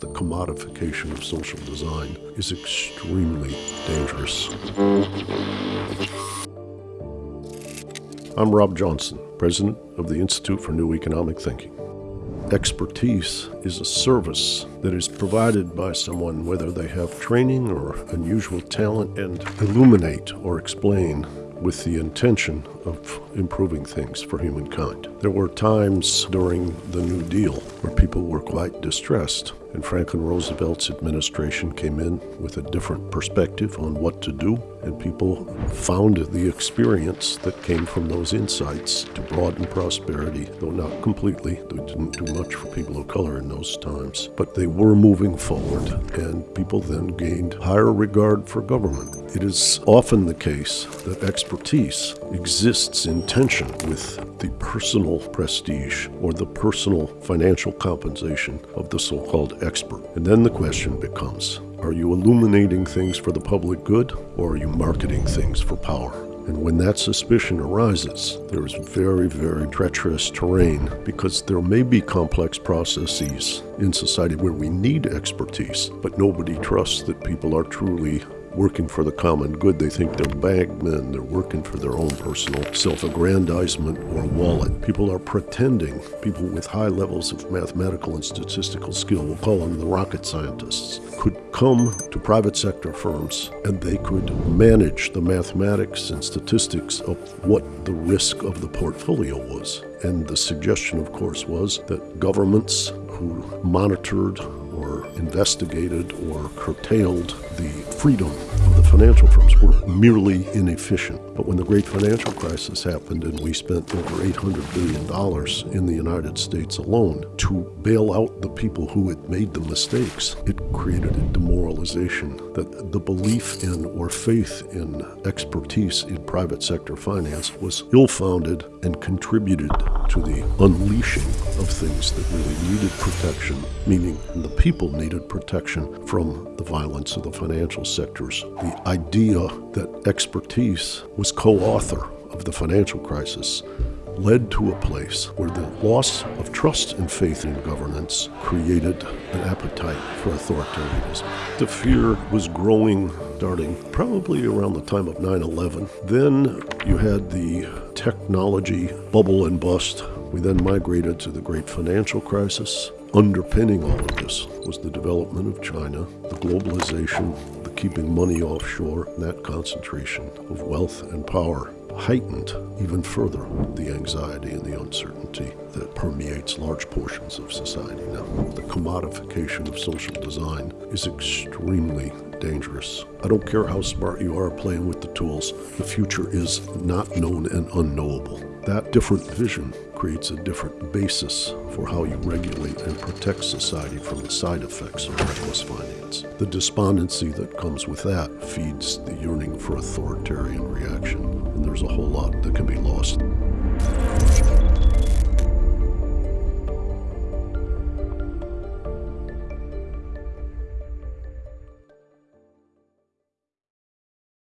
the commodification of social design is extremely dangerous. I'm Rob Johnson, President of the Institute for New Economic Thinking. Expertise is a service that is provided by someone, whether they have training or unusual talent, and illuminate or explain with the intention of improving things for humankind. There were times during the New Deal where people were quite distressed, and Franklin Roosevelt's administration came in with a different perspective on what to do, and people found the experience that came from those insights to broaden prosperity, though not completely. They didn't do much for people of color in those times, but they were moving forward, and people then gained higher regard for government. It is often the case that expertise exists in tension with the personal prestige or the personal financial compensation of the so called expert. And then the question becomes are you illuminating things for the public good or are you marketing things for power? And when that suspicion arises, there is very, very treacherous terrain because there may be complex processes in society where we need expertise, but nobody trusts that people are truly working for the common good. They think they're bagmen, they're working for their own personal self aggrandizement or wallet. People are pretending, people with high levels of mathematical and statistical skill, we'll call them the rocket scientists, could come to private sector firms and they could manage the mathematics and statistics of what the risk of the portfolio was. And the suggestion, of course, was that governments who monitored or investigated or curtailed the freedom financial firms were merely inefficient. But when the great financial crisis happened and we spent over $800 billion in the United States alone to bail out the people who had made the mistakes, it created a demoralization that the belief in or faith in expertise in private sector finance was ill founded and contributed to the unleashing of things that really needed protection, meaning the people needed protection from the violence of the financial sectors. The idea that expertise was co author of the financial crisis led to a place where the loss of trust and faith in governance created an appetite for authoritarianism. The fear was growing starting probably around the time of 9 11. Then you had the technology bubble and bust. We then migrated to the great financial crisis. Underpinning all of this was the development of China, the globalization, keeping money offshore, that concentration of wealth and power heightened even further the anxiety and the uncertainty that permeates large portions of society now. The commodification of social design is extremely dangerous. I don't care how smart you are playing with the tools, the future is not known and unknowable. That different vision creates a different basis for how you regulate and protect society from the side effects of reckless finance. The despondency that comes with that feeds the yearning for authoritarian reaction, and there's a whole lot that can be lost.